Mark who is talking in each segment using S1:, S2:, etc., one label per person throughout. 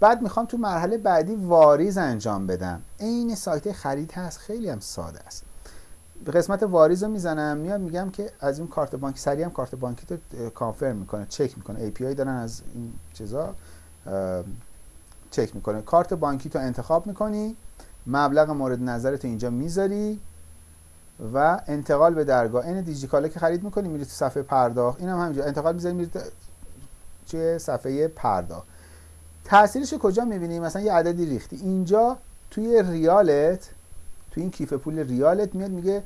S1: بعد می‌خوام تو مرحله بعدی واریز انجام بدم. عین سایت خرید هست خیلی هم ساده است. به قسمت واریز رو می‌زنم میاد میگم که از این کارت بانکی سریع هم کارت بانکی تو کانفرم می‌کنه چک می‌کنه. آی دارن از این چیزا چک می‌کنه. کارت بانکی تو انتخاب می‌کنی مبلغ مورد نظرت اینجا می‌ذاری و انتقال به درگاه. این دیجیکاله که خرید می‌کنی میری تو صفحه پرداخت. اینم هم همینجا. انتقال می‌ذاری میری چه صفحه پرداخت. تاثیرش کجا می‌بینی؟ مثلا یه عددی ریختی. اینجا توی ریالت توی این کیف پول ریالت میاد میگه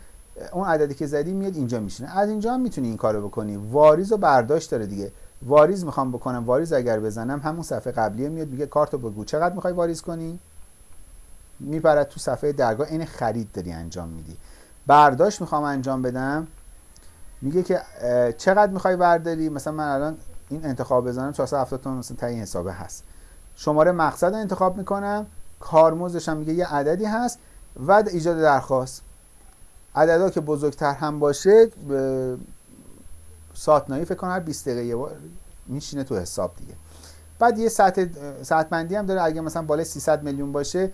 S1: اون عددی که زدی میاد اینجا میشینه. از اینجا هم می‌تونی این کارو بکنی. واریز و برداشت داره دیگه. واریز می‌خوام بکنم واریز اگر بزنم همون صفحه قبلیه میاد میگه کارتو بگو. چقدر می‌خوای واریز کنی؟ میپرد تو صفحه درگاه. این خرید داری انجام میدی. برداشت می‌خوام انجام بدم. میگه که چقدر می‌خوای برداری؟ مثلا من الان این انتخاب بزنم 470 تومن مثلا تا این حسابه هست. شماره مقصد رو انتخاب می‌کنم. کارمزدش هم میگه یه عددی هست. و ایجاد درخواست. عددا که بزرگتر هم باشه ساتنایی فکر کنم هر 20 دقیقه میشینه تو حساب دیگه. بعد یه ساعت ساعت بندی هم داره. اگه مثلا بالای 300 میلیون باشه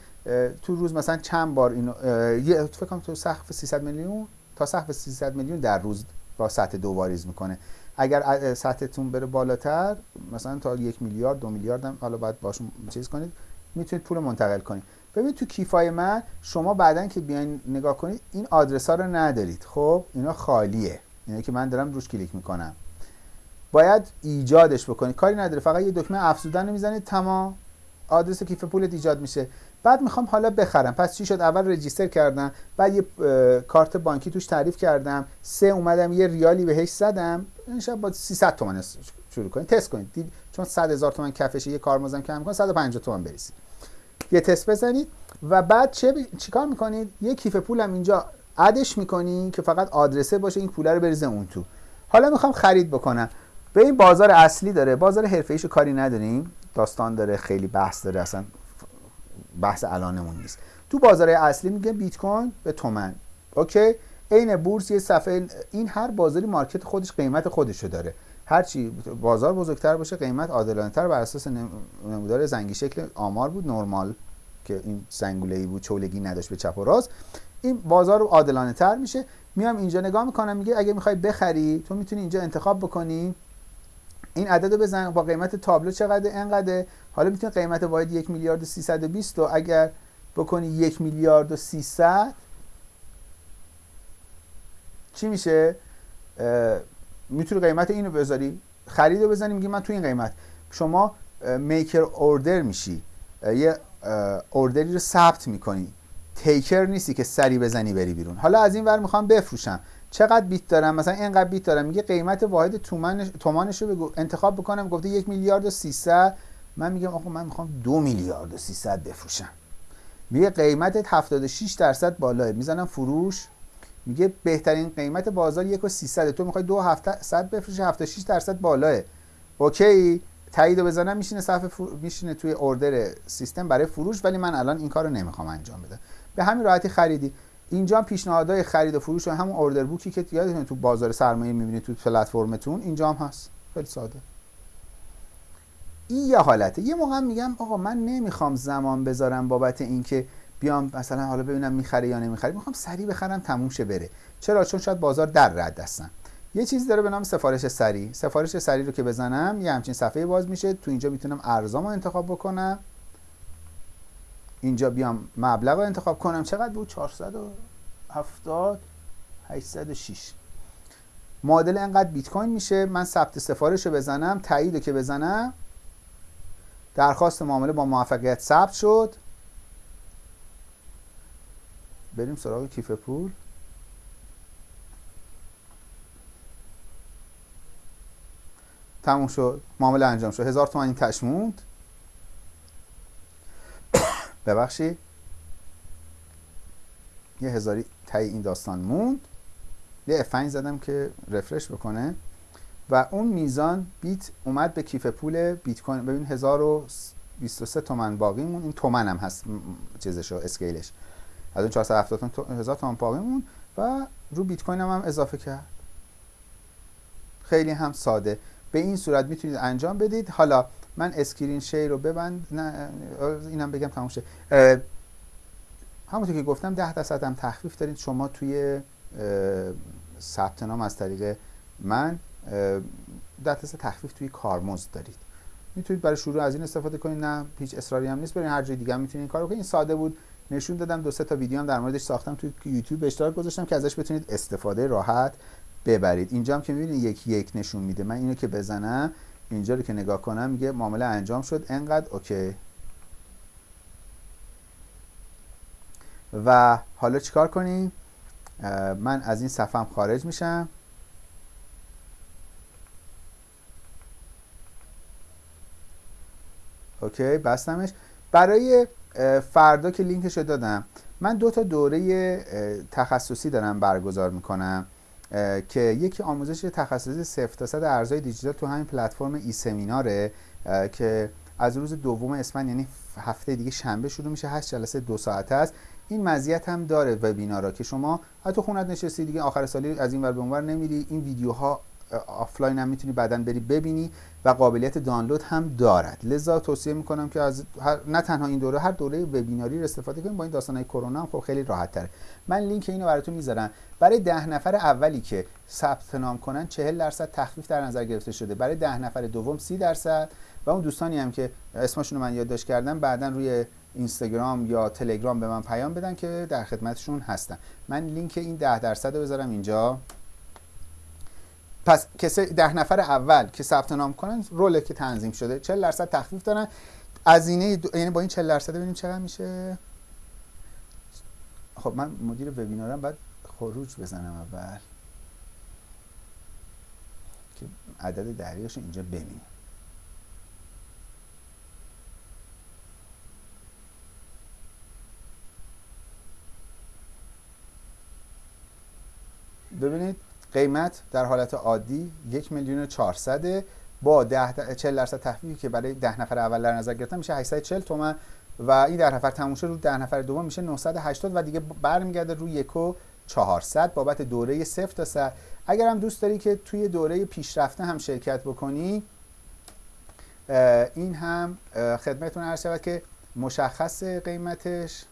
S1: تو روز مثلا چند بار اینو یه فکر کنم تو سقف 300 میلیون تا سقف 300 میلیون در روز با سطح دو واریز می‌کنه. اگر سطحتون بره بالاتر مثلا تا یک میلیارد دو میلیارد هم حالا باید باشون چیز کنید می‌تونید پول منتقل کنید. ببینید تو کیفای من شما بعدا که بیاین نگاه کنید این آدرس ها رو ندارید. خب اینا خالیه. اینا که من دارم روش کلیک می‌کنم. باید ایجادش بکنید. کاری نداره. فقط یه دکمه افزودن رو می‌زنید تمام آدرس کیف پولت ایجاد میشه. بعد می‌خوام حالا بخرم. پس چی شد؟ اول رجیستر کردم بعد یه کارت بانکی توش تعریف کردم. سه اومدم یه ریالی بهش زدم. این با 300 تومن شروع کنید تست کنید دید چون 100 هزار تومن کفشه یه کارمزدم کم کن 150 تومن بریسید یه تست بزنید و بعد چه ب... چیکار می‌کنید؟ یه کیف پولم اینجا ادش می‌کنی که فقط آدرسه باشه این پول رو بریزه اون تو. حالا می‌خوام خرید بکنم. به این بازار اصلی داره. بازار حرفه ایشو کاری نداریم. داستان داره خیلی بحث داره. اصلا بحث الانمون نیست. تو بازار اصلی میگه بیت کوین به تومن. اوکی؟ عین بورس یه صفحه این هر بازاری market خودش قیمت خودشو داره. هرچی بازار بزرگتر باشه قیمت عادلانه تر بر اساس نمودار زنگی شکل آمار بود نرمال که این زنگوله ای بود چولگی نداشت به چپ و راست. این بازار عادلانه تر میشه. میام اینجا نگاه می‌کنم میگه اگه می‌خوای بخری تو می‌تونی اینجا انتخاب بکنی. این عدد رو بزن با قیمت تابلو چقدر انقدر حالا می‌تونی قیمت واحد یک میلیارد و 320 و اگر بکنی یک میلیارد و 300 چی میشه؟ می‌تونی قیمت اینو بذاری. خرید رو بزنی میگی من تو این قیمت. شما میکر اوردر میشی. یه اوردری رو ثبت می‌کنی. تیکر نیستی که سری بزنی بری بیرون. حالا از این ور می‌خوام بفروشم. چقدر بیت دارم؟ مثلا اینقدر بیت دارم. میگه قیمت واحد تومانش رو بگو انتخاب بکنم. گفته یک میلیارد و 300 من میگم آقا من می‌خوام دو میلیارد و 300 بفروشم. میگه قیمتت 76 درصد بالاه. می‌زنم فروش. میگه بهترین قیمت بازار یک و 300 تو می‌خوای دو هفته صد بفروشی 76 درصد بالاه. اوکی. تایید بزنم میشینه صفحه فر... میشینه توی اوردر سیستم برای فروش ولی من الان این کارو نمی‌خوام انجام بدم. به همین راحتی خریدی. اینجا پیشنهادهای خرید و فروش و همون اوردر بوکی که یادتونه تو بازار سرمایه می‌بینید تو پلتفرمتون اینجا هم هست. خیلی ساده. این یه حالته. یه موقع میگم آقا من نمی‌خوام زمان بذارم بابت اینکه بیام مثلا حالا ببینم می‌خره یا نمی‌خره. می‌خوام سریع بخرم تموم شه بره. چرا؟ چون شاید بازار در رد هستن. یه چیزی داره به نام سفارش سریع سفارش سریع رو که بزنم یه همچین صفحه باز میشه. تو اینجا می‌تونم ارزامو انتخاب بکنم. اینجا بیام مبلغ رو انتخاب کنم. چقدر بود؟ 470 806 معادل انقدر بیت کوین میشه. من ثبت سفارش رو بزنم تایید رو که بزنم. درخواست معامله با موفقیت ثبت شد. بریم سراغ کیف پول. تموم شد. معامله انجام شد. هزار تومن این تش موند. ببخشید. یه هزاری تای این داستان موند. یه F5 زدم که رفرش بکنه. و اون میزان بیت اومد به کیف پول بیت کوین. ببین 1023 تومن باقی مون این تومن هم هست چیزشو اسکیلش. از اون 470 هزار تومن باقی مون و رو بیت کوین هم, هم اضافه کرد. خیلی هم ساده. به این صورت می‌تونید انجام بدید. حالا من screen share رو ببند. نه اینم بگم تموم شه. همونطور که گفتم 10 درصد هم تخفیف دارید. شما توی ثبت نام از طریق من 10 درصد تخفیف توی کارمزد دارید. می‌تونید برای شروع از این استفاده کنید. نه هیچ اصراری هم نیست. برین هر جای دیگه می‌تونید این کارو کنید. این ساده بود. نشون دادم. دو سه تا ویدیو هم در موردش ساختم. توی یوتیوب اشتراک گذاشتم که ازش بتونید استفاده راحت ببرید. اینجا هم که می‌بینید یک یک نشون میده. من اینو که بزنم اینجا رو که نگاه کنم میگه معامله انجام شد. انقدر okay. و حالا چیکار کنیم؟ من از این صفم خارج میشم. okay بستمش. برای فردا که لینکش دادم من دو تا دوره تخصصی دارم برگزار می‌کنم که یکی آموزش تخصصی صفر تا صد ارزهای دیجیتال تو همین پلتفرم ای سمیناره که از روز دوم اسفند یعنی هفته دیگه شنبه شروع میشه هشت جلسه دو ساعته است. این مزیت هم داره وبینارا که شما حتی خونت نشستی دیگه آخر سالی از این ور به اونور نمیری. این ویدیوها آفلاین هم می‌تونی بعدا بری ببینی و قابلیت دانلود هم دارد. لذا توصیه می‌کنم که از نه تنها این دوره هر دوره وبیناری رو استفاده کنیم. با این داستانهای کرونا هم خب خیلی راحت تره من لینک اینو براتون می‌ذارم. برای ده نفر اولی که ثبت نام کنن 40 درصد تخفیف در نظر گرفته شده. برای ده نفر دوم 30 درصد. و اون دوستانی هم که اسمشون رو من یادداشت کردم بعدا روی اینستاگرام یا تلگرام به من پیام بدن که در خدمتشون هستم من لینک این ده درصد رو بذارم اینجا. پس کسی ده نفر اول که ثبت نام کنن رول که تنظیم شده 40 درصد تخفیف دارن. هزینه یعنی با این 40 درصد ببینیم چقدر میشه؟ خب من مدیر وبینارم بعد خروج بزنم اول. که عدد دریاش اینجا ببینیم. ببینید قیمت در حالت عادی یک میلیون و با 10 40 درصد تخفیفی که برای ده نفر اول در نظر گرفتم میشه 840 تومن و این ده نفر تموم رو ده نفر دوم میشه 980 و دیگه برمیگرده روی یک و 400 بابت دوره صفر تا 100 اگر هم دوست داری که توی دوره پیشرفته هم شرکت بکنی این هم خدمتتون عرض شود که مشخص قیمتش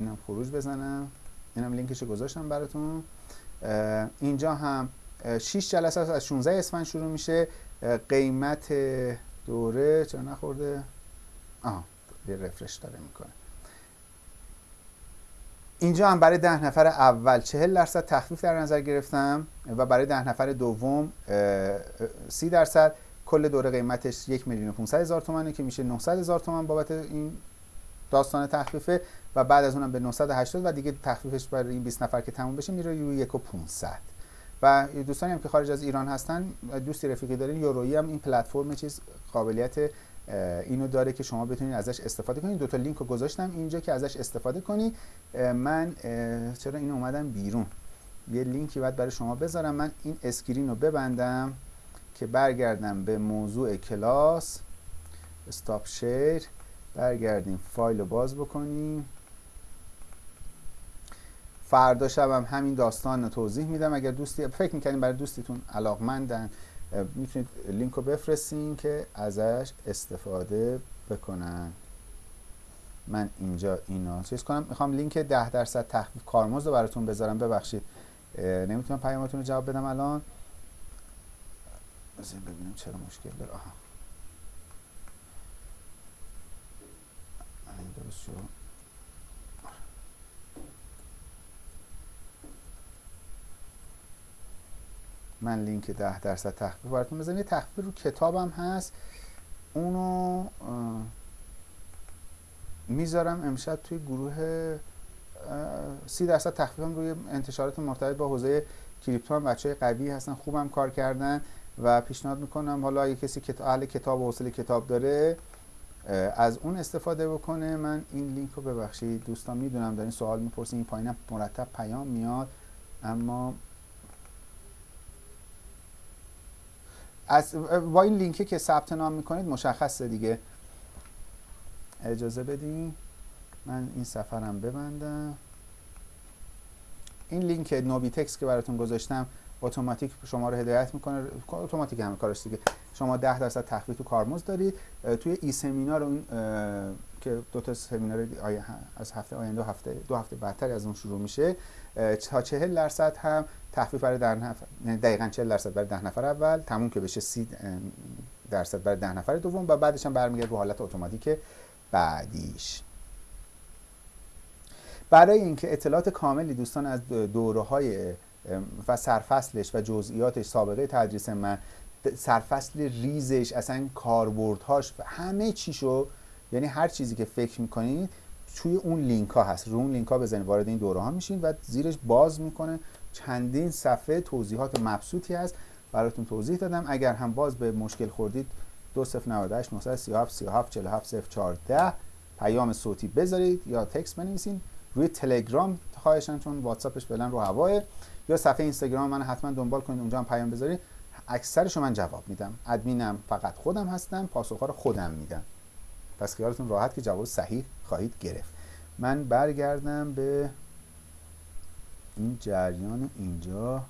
S1: اینم خروج بزنم. اینم لینکش گذاشتم براتون. اینجا هم 6 جلسه از 16 اسفند شروع میشه. قیمت دوره چرا نخورده؟ آها یه رفرش داره می‌کنه. اینجا هم برای ده نفر اول 40 درصد تخفیف در نظر گرفتم و برای ده نفر دوم 30 درصد. کل دوره قیمتش یک میلیون 500 هزار تومنه که میشه 900 هزار تومن بابت این داستان تخفیفه. و بعد از اونم به 980 و دیگه تخفیفش برای این 20 نفر که تموم بشه میره روی 1 و 500 و دوستانی هم که خارج از ایران هستن دوستی رفیقی دارین یورویی هم این پلتفرم چیز قابلیت اینو داره که شما بتونید ازش استفاده کنید دو تا لینک رو گذاشتم اینجا که ازش استفاده کنید من چرا این اومدم بیرون؟ یه لینکی باید برای شما بذارم. من این اسکرین رو ببندم که برگردم به موضوع کلاس. استاپ شیر برگردیم. فایل رو باز بکنیم. فردا شبم همین داستان رو توضیح میدم. اگر دوستی فکر می‌کنیم برای دوستیتون علاقمندن می‌تونید لینک رو بفرستین که ازش استفاده بکنن. من اینجا اینو چیز کنم. می‌خوام لینک ده درصد تخفیف کارمزد رو براتون بذارم. ببخشید. نمی‌تونم پیامتون رو جواب بدم الان. ببینم چرا مشکل داره. آها. درست شد من لینک ده درصد تخفیف براتون بزنم یه تخفیف رو کتابم هست. اونو می‌ذارم امشب توی گروه سی درصد تخفیفم روی انتشارات مرتبط با حوزه کریپتو هم بچه قوی هستن خوبم کار کردن و پیشنهاد می‌کنم. حالا اگه کسی اهل کتاب و حوصله کتاب داره از اون استفاده بکنه. من این لینک رو ببخشید دوستان می‌دونم دارین سوال می‌پرسین این پایینم مرتب پیام میاد. اما از با این لینکی که ثبت نام می‌کنید مشخصه دیگه. اجازه بدین. من این سفرم ببندم. این لینک نوبی تکس که براتون گذاشتم اتوماتیک شما رو هدایت می‌کنه. اتوماتیک همه کارش دیگه. شما 10 درصد تخفیف تو کارمزد دارید. توی ای سمینار اون که دو تا سمینار از هفته آینده هفته دو هفته بعدتر از اون شروع میشه تا 40 درصد هم تخفیف برای در نفر یعنی دقیقاً 40 درصد برای 10 نفر اول تموم که بشه 30 درصد برای 10 نفر دوم و بعدش هم برمیگرده به حالت اتوماتیک بعدیش. برای اینکه اطلاعات کاملی دوستان از دوره های و سرفصلش و جزئیاتش سابقه تدریس من سرفصل ریزش اصلا کاربردهاش و همه چیشو یعنی هر چیزی که فکر می‌کنید توی اون لینک ها هست. رو اون لینک ها بزنید وارد این دوره ها میشین و زیرش باز می‌کنه. چندین صفحه توضیحات مبسوطی هست. براتون توضیح دادم. اگر هم باز به مشکل خوردید 2098 937 37 47 014 پیام صوتی بذارید یا تکست بنویسین. روی تلگرام خواهشان چون واتساپش فعلا رو هواه. یا صفحه اینستاگرام من حتما دنبال کنید اونجا هم پیام بذارید. اکثرشو من جواب میدم. ادمینم فقط خودم هستم پاسخها رو خودم میدم. پس خیالتون راحت که جواب صحیح خواهید گرفت. من برگردم به این جریان اینجا.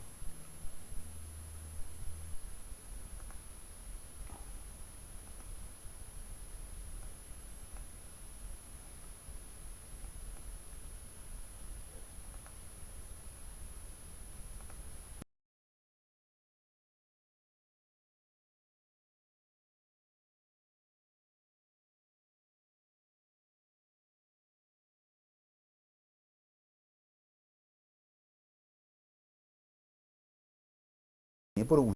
S1: برو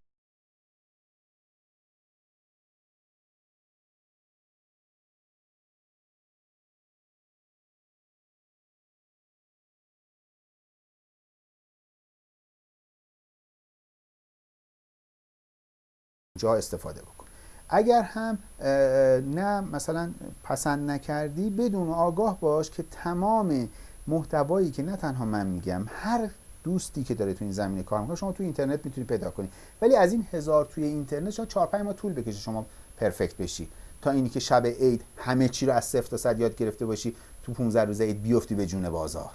S1: جا استفاده بکن. اگر هم نه مثلا پسند نکردی بدون آگاه باش که تمام محتوایی که نه تنها من میگم هر دوستی که داره تو این زمینه کار می‌کنه شما تو اینترنت می‌تونی پیدا کنی. ولی از این هزار توی اینترنت شما 4 5 ماه طول بکشه شما پرفکت بشی. تا اینی که شب عید همه چی رو از صفر تا صد یاد گرفته باشی تو 15 روز عید بیفتی به جون بازار.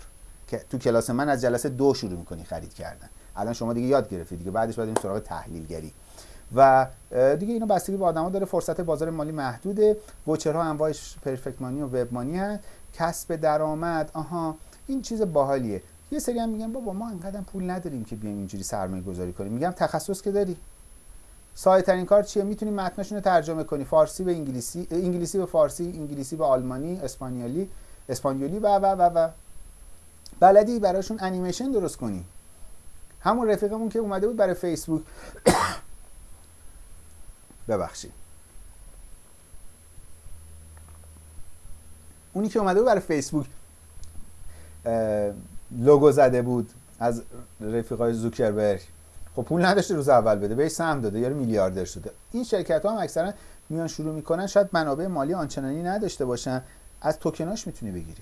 S1: که تو کلاس من از جلسه دو شروع می‌کنی خرید کردن. الان شما دیگه یاد گرفتی دیگه بعدش باید این سراغ تحلیلگری. و دیگه اینو بستگی به آدما داره فرصت بازار مالی محدوده. وچرها انواعش پرفکت مانی و وب مانی هست. کسب درآمد آها این چیز باحالیه. یه سری هم میگن بابا ما انقدر پول نداریم که بیایم اینجوری سرمایه گذاری کنیم. میگم تخصص که داری. ساده ترین کار چیه؟ می‌تونی متنشون رو ترجمه کنی. فارسی به انگلیسی انگلیسی به فارسی انگلیسی به آلمانی اسپانیایی اسپانیولی و و و و. بلدی براشون انیمیشن درست کنی. همون رفیقمون که اومده بود برای فیسبوک. ببخشید. اونی که اومده بود برای فیسبوک لوگو زده بود از رفیقای زوکربرگ. خب پول نداشته روز اول بده بهش سهم داده یارو میلیاردر شده. این شرکت ها هم اکثرا میان شروع می‌کنن شاید منابع مالی آنچنانی نداشته باشن. از توکناش می‌تونی بگیری.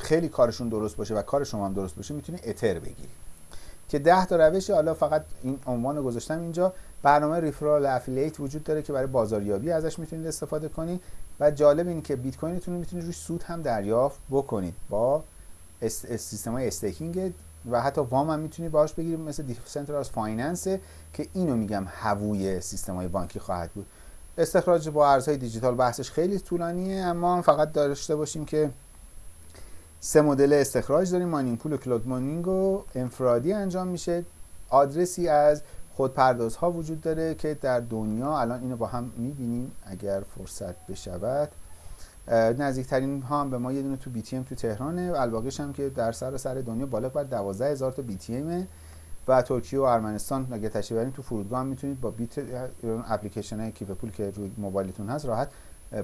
S1: خیلی کارشون درست باشه و کار شما هم درست باشه می‌تونی اتر بگیری. که ده تا روش حالا فقط این عنوان رو گذاشتم اینجا. برنامه ریفرال افیلیت وجود داره که برای بازاریابی ازش می‌تونید استفاده کنید و جالب این که بیت کوینتون رو می‌تونید روش سود هم دریافت بکنید با سیستم های staking و حتی وام هم می‌تونید باهاش بگیرید مثل decentralized finance که اینو میگم هووی سیستم های بانکی خواهد بود. استخراج با ارزهای دیجیتال بحثش خیلی طولانیه اما فقط داشته باشیم که سه مدل استخراج داریم mining pool و cloud mining و انفرادی انجام میشه. آدرسی از خودپردازها وجود داره که در دنیا الان اینو با هم می‌بینیم اگر فرصت بشود. نزدیکترین ها هم به ما یه دونه تو بی تی ام تو تهرانه الباقیش هم که در سر سر دنیا بالغ بر 12 هزار تا بی تی ام و ترکیه و ارمنستان. اگه تشریف تو فرودگاه هم می‌تونید با بیت اپلیکیشن های کیف پول که روی موبایلتون هست راحت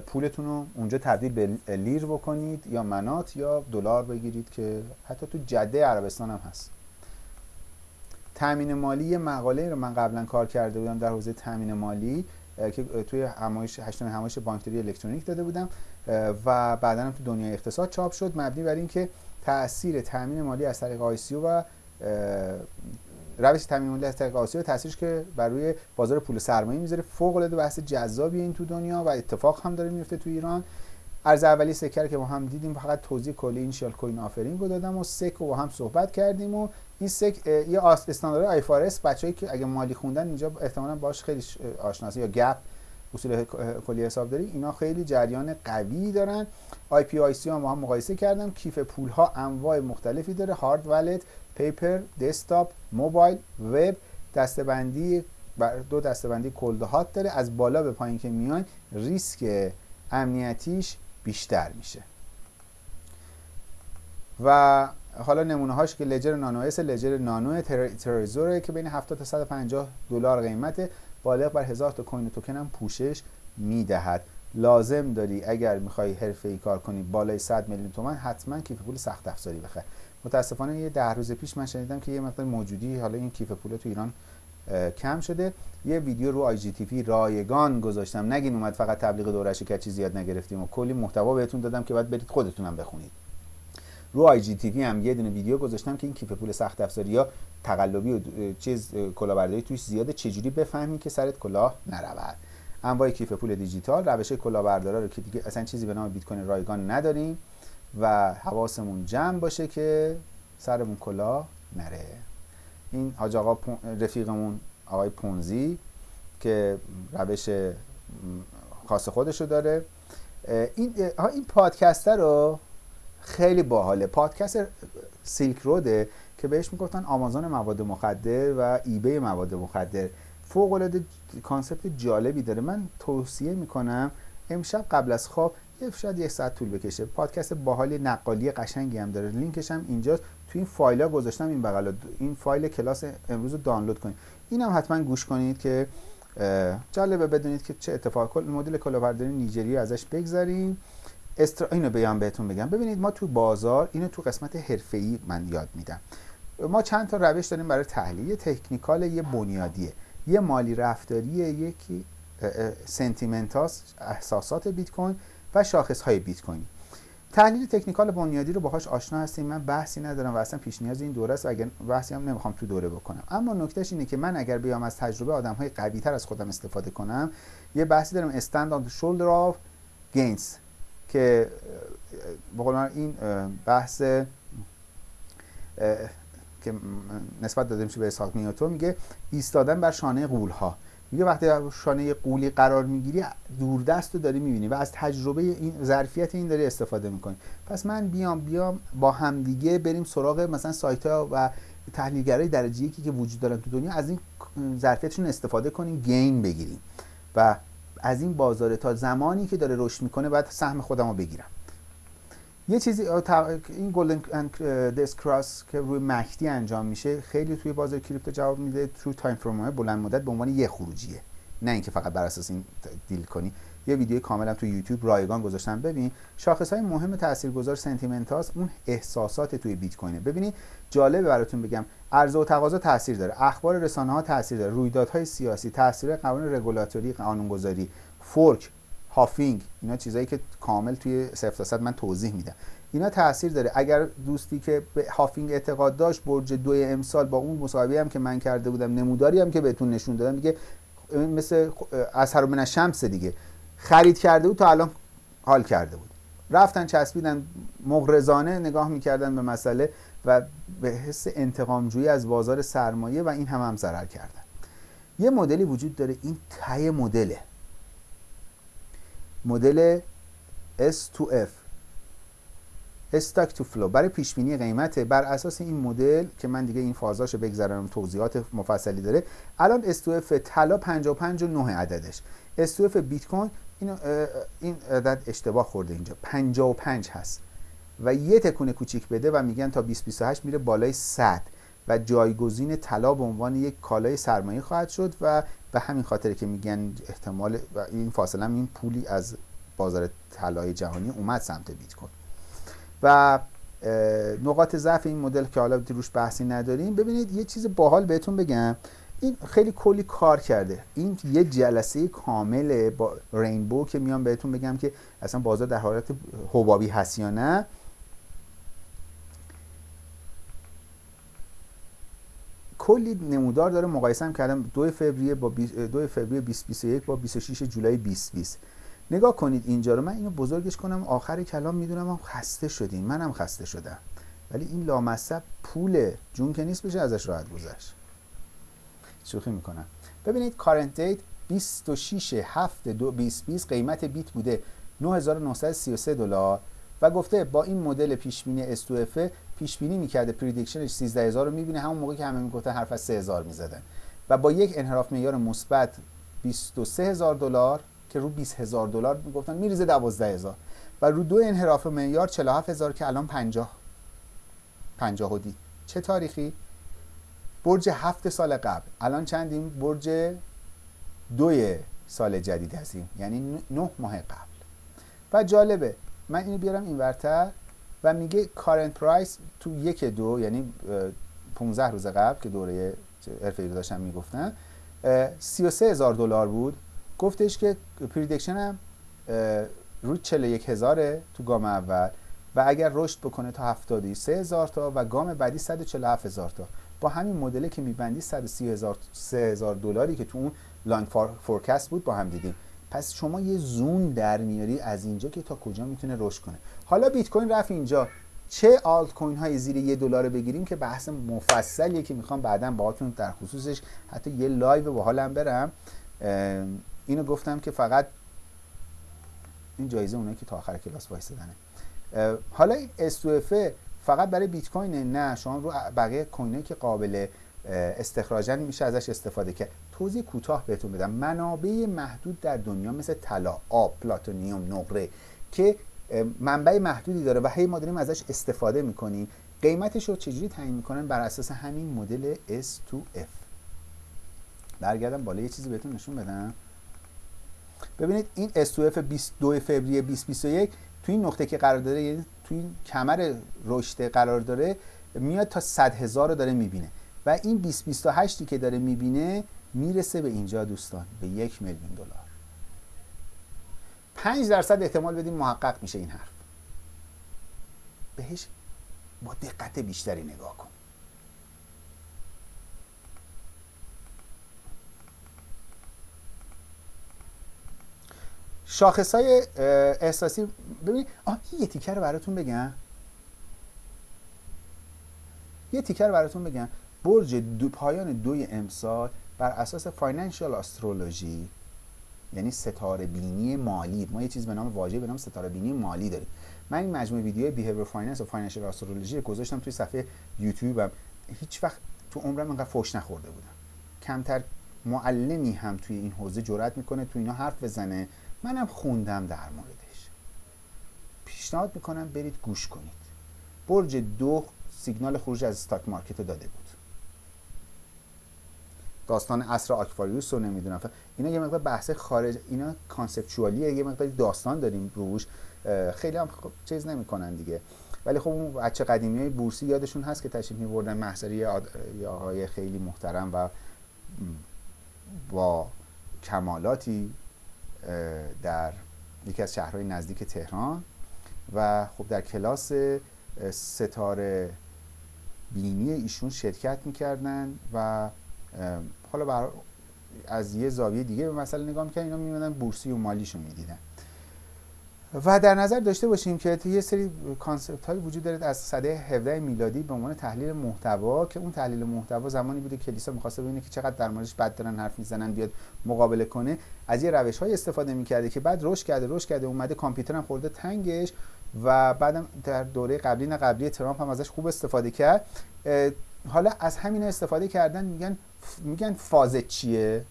S1: پولتون رو اونجا تبدیل به لیر بکنید یا منات یا دلار بگیرید که حتی تو جده عربستان هم هست. تامین مالی یه مقاله رو من قبلا کار کرده بودم در حوزه تامین مالی که توی همایش هشتم همایش بانکداری الکترونیک داده بودم. و بعدا هم تو دنیای اقتصاد چاپ شد مبنی بر اینکه تاثیر تامین مالی از طریق ICO و روش تامین مالی از طریق ICO تاثیرش که بر روی بازار پول سرمایه می‌ذاره فوق العاده بحث جذابی این تو دنیا و اتفاق هم داره میفته تو ایران. ارز اولی SEC ر که با هم دیدیم فقط توضیح کلی initial coin offering رو دادم و SEC رو با هم صحبت کردیم و این SEC یه استاندارد IFRS بچه‌ای که اگه مالی خوندن اینجا احتمالاً باش خیلی آشناسی یا GAAP اصول کلی حساب داری اینا خیلی جریان قوی دارن. IPO ICO هم با هم مقایسه کردم کیف پول ها انواع مختلفی داره. hard wallet paper desktop موبایل وب دسته‌بندی دو دسته‌بندی cold hot داره. از بالا به پایین که میان ریسک امنیتیش بیشتر میشه. و حالا نمونه هاش که Ledger Nano S Ledger Nano Trezor ه که بین 70 تا 150 دلار قیمته. بالغ بر هزار تا coin token هم پوشش می‌دهد. لازم داری اگر می‌خوای حرفه ای کار کنی بالای 100 میلیون تومن حتما کیف پول سخت افزاری بخر متاسفانه یه ده روز پیش من شنیدم که یه مقدار موجودی حالا این کیف پول تو ایران کم شده. یه ویدیو رو IGTV رایگان گذاشتم. نگین اومد فقط تبلیغ دورش که چیزی زیاد نگرفتیم و کلی محتوا بهتون دادم که باید برید خودتونم بخونید. رو آی جی تی وی هم یه دونه ویدیو گذاشتم که این کیف پول سخت افزاری یا تقلبی و چیز کلاهبرداری توش زیاده. چجوری بفهمی که سرت کلاه نرود؟ انواع کیف پول دیجیتال روش کلاهبردارا رو که دیگه اصلا چیزی به نام بیت کوین رایگان نداریم و حواسمون جمع باشه که سرمون کلاه نره. این حاج آقا رفیقمون آقای پونزی که روش خاص خودشو داره. این این پادکست رو خیلی باحاله. پادکست Silk Road ه که بهش می‌گفتن آمازون مواد مخدر و eBay مواد مخدر. فوق العاده concept جالبی داره. من توصیه می‌کنم امشب قبل از خواب شاید یک ساعت طول بکشه. پادکست باحالی نقالی قشنگی هم داره. لینکش هم اینجاست. تو این فایل ها گذاشتم این بغل این فایل کلاس امروز رو دانلود کنید. این هم حتما گوش کنید که جالبه بدونید که چه اتفاق مدل کلاهبرداری نیجریه ازش بگذاریم استرا اینو بیان بهتون بگم. ببینید ما تو بازار اینو تو قسمت حرفه‌ای من یاد میدم. ما چند تا روش داریم برای تحلیل. تکنیکال یه بنیادیه. یه مالی رفتاریه یکی سنتیمنتاس احساسات بیت کوین و شاخص های بیت کوین تحلیل تکنیکال بنیادی رو باهاش آشنا هستیم. من بحثی ندارم و اصلا پیش نیاز این دوره است و اگر بحثی هم نمی‌خوام تو دوره بکنم. اما نکتهش اینه که من اگر بیام از تجربه آدم های قوی تر از خودم استفاده کنم یه بحثی دارم. استند the shoulder of gains که بقول این بحث که نسبت داده میشه به اسحاق نیوتن میگه ایستادن بر شانه قول ها میگه وقتی شانه قولی قرار می‌گیری دوردست رو داری می‌بینی و از تجربه این ظرفیت این داری استفاده می‌کنی. پس من بیام بیام با همدیگه بریم سراغ مثلا سایت ها و تحلیلگرای درجه یکی که وجود دارن تو دنیا از این ظرفیتشون استفاده کنیم gain بگیریم. و از این بازار تا زمانی که داره رشد می‌کنه باید سهم خودم رو بگیرم. یه چیزی این golden death cross که روی MACD انجام میشه خیلی توی بازار crypto جواب میده تو time frame بلند مدت به عنوان یه خروجیه. نه اینکه فقط بر اساس این deal کنی. یه ویدیو کاملا تو یوتیوب رایگان گذاشتم. ببین شاخص های مهم تاثیرگذار sentiment اون احساسات توی بیت کوینه. ببینید جالبه براتون بگم عرضه و تقاضا تاثیر داره. اخبار رسانه ها تاثیر داره. رویدادهای سیاسی تاثیر قوانین رگولاتوری قانونگذاری fork halving اینا چیزایی که کامل توی تا من توضیح میدم. اینا تاثیر داره. اگر دوستی که به halving اعتقاد داشت برج دوی امسال با اون مصاحبه هم که من کرده بودم نموداری هم که بهتون نشون دادم دیگه مثل اثر من شمس دیگه. خرید کرده بود تا الان حال کرده بود. رفتن چسبیدن مغرضانه نگاه می‌کردن به مسئله و به حس انتقامجویی از بازار سرمایه و این هم هم ضرر کردن. یه مدلی وجود داره این ته مدله. مدل S2F استاک تو فلو برای پیش بینی قیمت بر اساس این مدل که من دیگه این فازاشو بگذرم توضیحات مفصلی داره الان S2F طلا 55 و 9 عددش. S2F بیت کوین این این عدد اشتباه خورده اینجا. 55 هست. و یه تکونه کوچیک بده و میگن تا 2028 میره بالای 100 و جایگزین طلا به عنوان یک کالای سرمایه خواهد شد و به همین خاطر که میگن احتمال و این فاصله این پولی از بازار طلای جهانی اومد سمت بیت کوین. و نقاط ضعف این مدل که حالا روش بحثی نداریم. ببینید یه چیز باحال بهتون بگم. این خیلی کلی کار کرده. این یه جلسه کامل با رینبو که میام بهتون بگم که اصلا بازار در حالت حبابی هست یا نه. کلی نمودار داره مقایسه هم کردم. 2 فوریه با 2 فوریه 2021 با 26 جولای 2020 نگاه کنید اینجا رو. من اینو بزرگش کنم. آخر کلام می‌دونم هم خسته شدیم منم خسته شدم. ولی این لامصب پوله جون که نیست بشه ازش راحت گذشت. شوخی می‌کنم ببینید current date 26 7 دو 2020 قیمت بیت بوده 9933 دلار و گفته با این مدل پیش بینی اس پیش بینی می‌کرده prediction ش 13000 رو می‌بینه همون موقع که همه می‌گفتن حرف از 3000 می‌زدن. و با یک انحراف معیار مثبت 23000 دلار که رو 20000 دلار می‌گفتن میریزه 12000 و رو دو انحراف معیار 47000 که الان 50 50 دی چه تاریخی؟ برج هفت سال قبل. الان چندیم؟ برج دوی سال جدید هستیم. یعنی نه ماه قبل. و جالبه من اینو بیارم این ورتر و میگه کارنت پرایس تو یک دو یعنی 15 روز قبل که دوره ارفی رو داشتم می‌گفتن 33 هزار دلار بود. گفتش که prediction هم رو 41 هزاره تو گام اول و اگر رشد بکنه تا 73 هزار تا و گام بعدی 147 هزار تا. با همین مدلی که میبندی 130 هزار هزار دلاری که تو اون long forecast بود با هم دیدیم. پس شما یه zone در میاری از اینجا که تا کجا می‌تونه رشد کنه. حالا بیت کوین رفت اینجا. چه آلت کوین های زیر یه دلار بگیریم که بحث مفصلیه که می‌خوام بعدا باهاتون در خصوصش حتی یه live با حالم برم. اینو گفتم که فقط این جایزه اونایی که تا آخر کلاس وایسادنه. حالا این S2F فقط برای بیت کوین نه شما رو بقیه کوینایی که قابل استخراجن میشه ازش استفاده کرد. توضیح کوتاه بهتون بدم. منابع محدود در دنیا مثل طلا آب پلاتینیوم نقره که منبع محدودی داره و هی ما داریم ازش استفاده می‌کنیم قیمتش رو چجوری تعیین می‌کنن؟ بر اساس همین مدل S2F برگردم بالا یه چیزی بهتون نشون بدم. ببینید این S2F 22 فوریه 2021 تو این نقطه که قرار داره یعنی این کمر رشد قرار داره میاد تا 100 هزار رو داره می‌بینه. و این 2028 که داره می‌بینه می‌رسه به اینجا دوستان به یک میلیون دلار. 5 درصد احتمال بدیم محقق میشه این حرف. بهش با دقت بیشتری نگاه کن. شاخص های احساسی. ببینید آه یه تیکر براتون بگم. یه تیکر براتون بگم. برج دو پایان دوی امسال بر اساس فاینانشال استرولوژی یعنی ستاره بینی مالی. ما یه چیز به نام واژه به نام ستاره بینی مالی داریم. من این مجموعه ویدیوهای behavior finance و financial astrology گذاشتم توی صفحه یوتیوبم هیچ وقت تو عمرم اینقدر فوش نخورده بودم. کمتر معلمی هم توی این حوزه جرأت می‌کنه تو اینا حرف بزنه. منم خوندم در موردش. پیشنهاد می‌کنم برید گوش کنید. برج دو سیگنال خروج از stock market داده بود. داستان عصر آکواریوس رو نمی‌دونم. اینا یه مقدار بحث خارج اینا conceptual یه یه مقدار داستان داریم روش. خیلی هم خب چیز نمی‌کنن دیگه. ولی خب اون بچه قدیمی های بورسی یادشون هست که تشریف میبردن محضری آقای خیلی محترم و با کمالاتی در یکی از شهرهای نزدیک تهران و خب در کلاس ستاره بینی ایشون شرکت می‌کردن و حالا بر از یه زاویه دیگه به مسئله نگاه می‌کنن اینا میمدن بورسی و مالیشون می‌دیدن. و در نظر داشته باشیم که یه سری کانسپت هایی وجود داره از سده 17 میلادی به عنوان تحلیل محتوا که اون تحلیل محتوا زمانی بوده کلیسا می‌خواسته ببینه که چقدر در موردش بد دارن حرف می‌زنن بیاد مقابله کنه. از یه روش های استفاده می‌کرده که بعد رشد کرده رشد کرده اومده کامپیوتر هم خورده تنگش و بعدم در دوره قبلی نه قبلی ترامپ هم ازش خوب استفاده کرد. حالا از همین استفاده کردن میگن میگن فاز چیه؟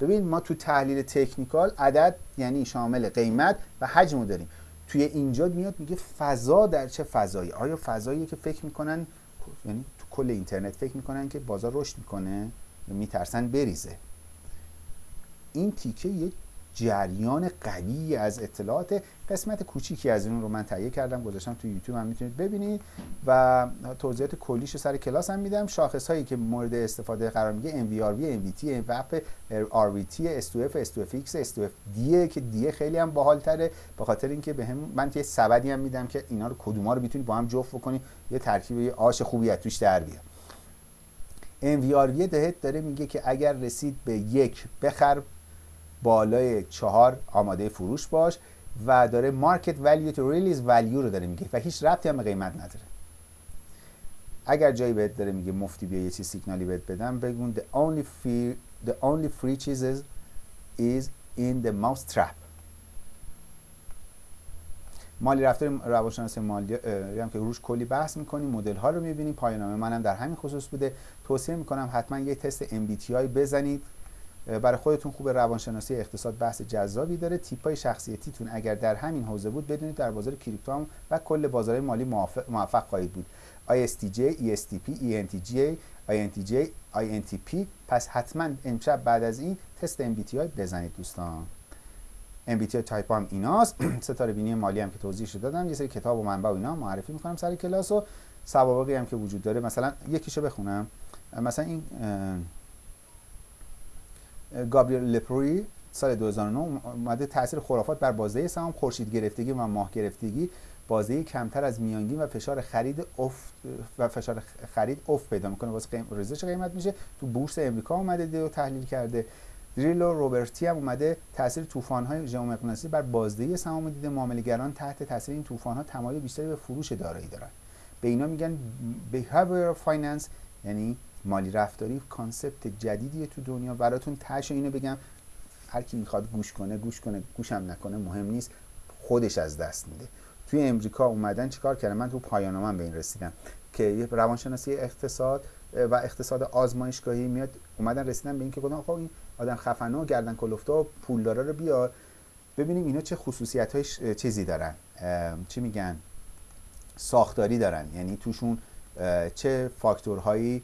S1: ببین ما تو تحلیل تکنیکال عدد یعنی شامل قیمت و حجم داریم. توی اینجا میاد میگه فضا در چه فضایی؟ آیا فضایی که فکر می‌کنن یعنی تو کل اینترنت فکر می‌کنن که بازار رشد می‌کنه؟ میترسن بریزه؟ این تیکه یه جریان قوی از اطلاعات قسمت کوچیکی از این رو من تهیه کردم گذاشتم تو یوتیوب هم می‌تونید ببینید. و توضیحات کلیش سر کلاس هم میدم. شاخص هایی که مورد استفاده قرار میگه MVRV MVT MVP RVT S2F S2FX S2FD که دیه خیلی هم باحالتره. به خاطر اینکه به من یه سبدی هم میدم که اینا رو کدوما رو می‌تونید با هم جفت بکنید. یه ترکیب آش خوبی از توش در بیاد. MVRV دهت داره میگه که اگر رسید به یک بخر بالای چهار آماده فروش باش و داره مارکت ولیو تو ریلیز ولیو رو داره میگه و هیچ ربطی هم به قیمت نداره. اگر جایی بهت داره میگه مفتی بیا یه چیز سیگنالی بهت بدم بگون the only free the only free cheeses is in the mouse trap. مالی رفتار روانشناسی مالی هم که روش کلی بحث می‌کنیم مدل ها رو می‌بینیم پایانامه منم در همین خصوص بوده. توصیه می‌کنم حتما یه تست MBTI بزنید. برای خودتون خوب روانشناسی اقتصاد بحث جذابی داره. تیپ های شخصیتیتون اگر در همین حوزه بود بدونید در بازار کریپتو هم و کل بازار مالی موفق خواهید بود. ISTJ, ESTP, ENTJ, INTJ, INTP پس حتما امشب بعد از این تست MBTI بزنید دوستان. MBTI type هم ایناست. ستاره بینی مالی هم که توضیحش دادم. یه سری کتاب و منبع و اینا معرفی می‌کنم سر کلاس و سوابقی هم که وجود داره. مثلا یکیشو بخونم. مثلا این گابریل لپروی سال 2009 اومده تاثیر خرافات بر بازده سهام خورشید گرفتگی و ماه گرفتگی. بازده کمتر از میانگین و فشار خرید افت و فشار خرید افت پیدا می‌کنه. واسه قیم... ریزش قیمت میشه. تو بورس امریکا اومده و تحلیل کرده. دریلو روبرتی هم اومده. تاثیر طوفان های ژئومغناطیسی بر بازده سهام دیده. معامله‌گران تحت تاثیر این طوفان ها تمایل بیشتری به فروش دارایی دارن. به اینا میگن behavioral finance یعنی مالی رفتاری concept جدیدیه تو دنیا. براتون تهش اینو بگم. هر کی می‌خواد گوش کنه گوش کنه گوشم نکنه مهم نیست. خودش از دست میده. توی امریکا اومدن چیکار کردن؟ من تو پایان به این رسیدم که یه روانشناسی اقتصاد و اقتصاد آزمایشگاهی میاد. اومدن رسیدن به اینکه گفتن خب این آدم خفنه و گردن کلفته و پولدارا رو بیار. ببینیم اینا چه خصوصیت های چیزی دارن. چی میگن؟ ساختاری دارن. یعنی توشون چه فاکتورهایی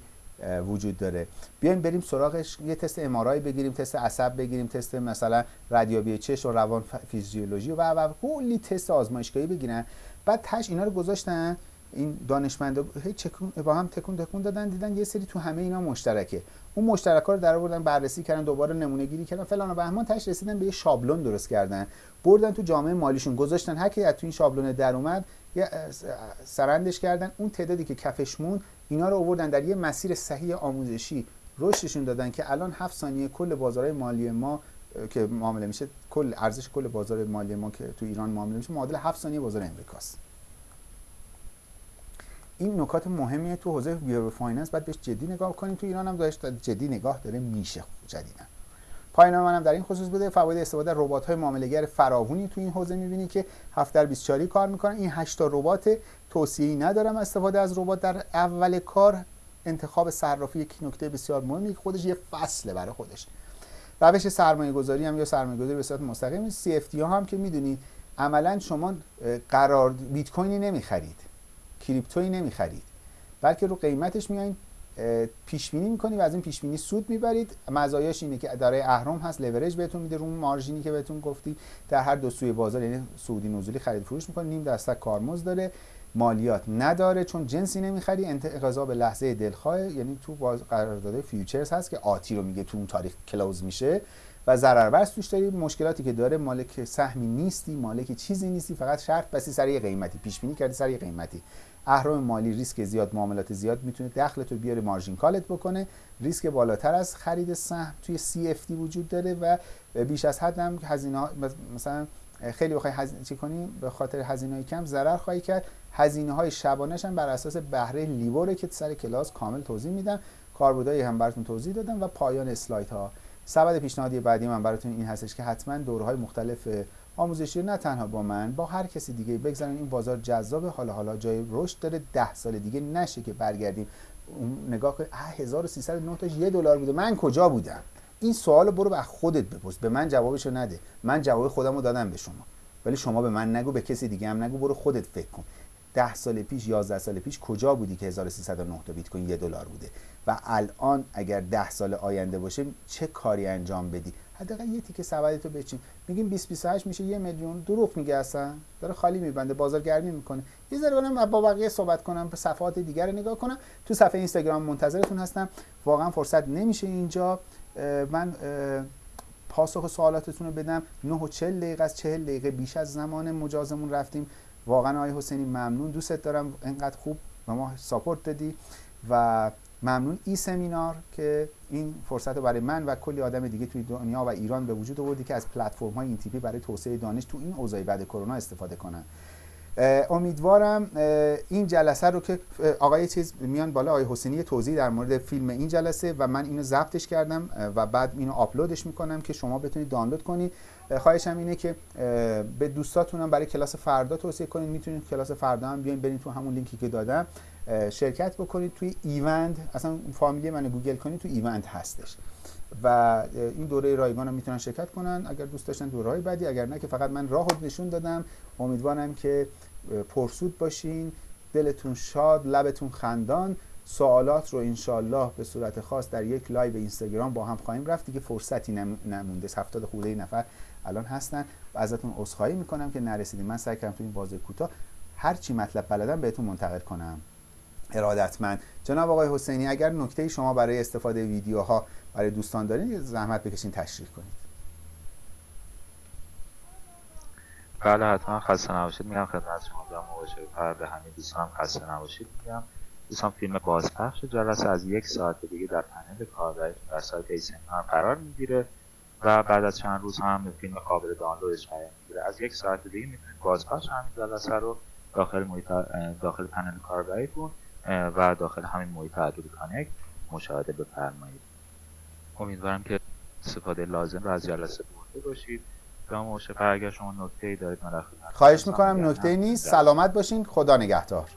S1: وجود داره. بیایم بریم سراغش یه تست امارای بگیریم تست عصب بگیریم تست مثلا ردیابی چش و روان فیزیولوژی و و کلی تست آزمایشگاهی بگیرن. بعد تش اینا رو گذاشتن. این دانشمندا هی چکون با هم تکون تکون دادن دیدن یه سری تو همه اینا مشترکه. اون مشترک رو در آوردن بررسی کردن دوباره نمونه گیری کردن. فلان و بهمان تش رسیدن به یه شابلون درست کردن. بردن تو جامعه مالیشون. گذاشتن هر کی از تو این شابلون در اومد سرندش کردن. اون تعدادی که کفش مون اینا رو آوردن در یه مسیر صحیح آموزشی. رشدشون دادن که الان هفت ثانیه کل بازارهای مالی ما که معامله میشه کل ارزش کل بازار مالی ما که تو ایران معامله میشه معادل هفت ثانیه بازار امریکاست. این نکات مهمیه تو حوزه behavior finance. باید بهش جدی نگاه کنیم. تو ایران هم داشت جدی نگاه داره میشه جدیدا پایان‌نامه منم در این خصوص بوده. فواید استفاده ربات های معامله‌گر فراوونی تو این حوزه می‌بینی که 7 در 24 کار می‌کنن این 8 تا ربات توصیه‌ای ندارم استفاده از ربات. در اول کار انتخاب صرافی یک نکته بسیار مهمی که خودش یه فصله برای خودش. روش سرمایه گذاری هم یا سرمایه گذاری به صورت مستقیم CFD ها هم که می‌دونید عملا شما قرار بیت کوینی نمی‌خرید. کریپتویی نمی‌خرید. بلکه رو قیمتش میایین پیش بینی می‌کنی و از این پیش بینی سود می‌برید. مزایاش اینه که دارای اهرم هست لورج بهتون میده رو مارژینی که بهتون گفتی. در هر دو سوی بازار یعنی سعودی نزولی خرید فروش می‌کنه نیم درصد کارمزد داره. مالیات نداره چون جنسی نمی‌خری. انقضا به لحظه دلخواه یعنی تو باز قرارداد futures هست که آتی رو میگه تو اون تاریخ close میشه. و ضرر توش داری. مشکلاتی که داره مالک سهمی نیستی مالک چیزی نیستی فقط شرط بستی سر قیمتی. پیش بینی کردی سر قیمتی. اهرم مالی ریسک زیاد معاملات زیاد می‌تونه دخلت رو بیاره margin call ت بکنه. ریسک بالاتر از خرید سهم توی CFD وجود داره و بیش از حد هم هزینه مثلا خیلی بخوای هزینه چی کنی؟ به خاطر هزینه کم ضرر خواهی کرد. هزینه های شبانش هم بر اساس بهره لیبوره که سر کلاس کامل توضیح میدم. کاربردایی هم براتون توضیح دادم و پایان اسلاید ها سبد پیشنهادی بعدی من براتون این هستش که حتما دورهای مختلف آموزشی نه تنها با من با هر کسی دیگه بگذارن. این بازار جذاب حالا حالا جای رشد داره. ده سال دیگه نشه که برگردیم. نگاه کن 1309 تاش یه دلار بوده. من کجا بودم؟ این سوال برو به خودت بپرس. به من جوابشو نده. من جواب خودم رو دادم به شما. ولی شما به من نگو به کسی دیگه هم نگو. برو خودت فکر کن. ده سال پیش 11 سال پیش کجا بودی که 1309 تا بیت کوین یه دلار بوده؟ و الان اگر ده سال آینده باشه چه کاری انجام بدی؟ حداقل یه تیکه سبدتو بچین. میگیم 20 28 میشه یه میلیون. دروغ میگه اصلا. داره خالی میبنده بازارگرمی می‌کنه. یه ذره برم با بقیه صحبت کنم به صفحات دیگر رو نگاه کنم. تو صفحه اینستاگرام منتظرتون هستم. واقعا فرصت نمیشه اینجا. من پاسخ سوالاتتون رو بدم. 9 و 40 دقیقه از 40 دقیقه بیش از زمان مجازمون رفتیم. واقعا آقای حسینی ممنون دوستت دارم. انقدر خوب به ما ساپورت دادی و ممنون. ای سمینار که این فرصت رو برای من و کلی آدم دیگه توی دنیا و ایران به وجود آوردی که از پلتفرم های این تیپی برای توسعه دانش تو این اوضاع بعد کرونا استفاده کنن. امیدوارم این جلسه رو که آقای چیز میان بالا آقای حسینی توضیح در مورد فیلم این جلسه و من اینو ضبطش کردم و بعد اینو آپلودش می‌کنم که شما بتونید دانلود کنید. خواهشم اینه که به دوستاتونم برای کلاس فردا توصیه کنید. می‌تونید کلاس فردا هم بیاین برید تو همون لینکی که دادم. شرکت بکنید توی event. اصلا فامیلی من گوگل کنید تو event هستش. و این دوره رایگان رو می‌تونن شرکت کنن. اگر دوست داشتن دوره بعدی اگر نه که فقط من راه نشون دادم. امیدوارم که پرسود باشین. دلتون شاد لبتون خندان. سوالات رو انشالله به صورت خاص در یک live اینستاگرام با هم خواهیم رفت. دیگه فرصتی نمونده. هفتاد خورده نفر الان هستن. و ازتون عذرخواهی می‌کنم که نرسیدیم من سعی کردم تو این بازه کوتاه هر چی مطلب بلدم بهتون منتقل کنم. ارادتمند. جناب آقای حسینی اگر نکته شما برای استفاده ویدیوها برای دوستان دارین زحمت بکشین تشریح کنید.
S2: بله حتما خسته نباشید. میگم خدمت شما در مواجه پرده همین دوستان خسته نباشید. میگم دوستان فیلم بازپخش جلسه از یک ساعت دیگه در پنل کاربری در سایت ایسمنار قرار می‌گیره و بعد از چند روز هم فیلم قابل دانلودش قرار می‌گیره. از یک ساعت دیگه می‌تونید بازپخش همین جلسه رو داخل محیط داخل پنل کاربریتون و داخل همین محیط ادوبی کانکت مشاهده بفرمایید. امیدوارم که استفاده لازم رو از جلسه برده باشید. جناب اگر شما نکته ای دارید من
S1: خواهش می‌کنم. نکته نیست. سلامت باشین. خدا نگهدار.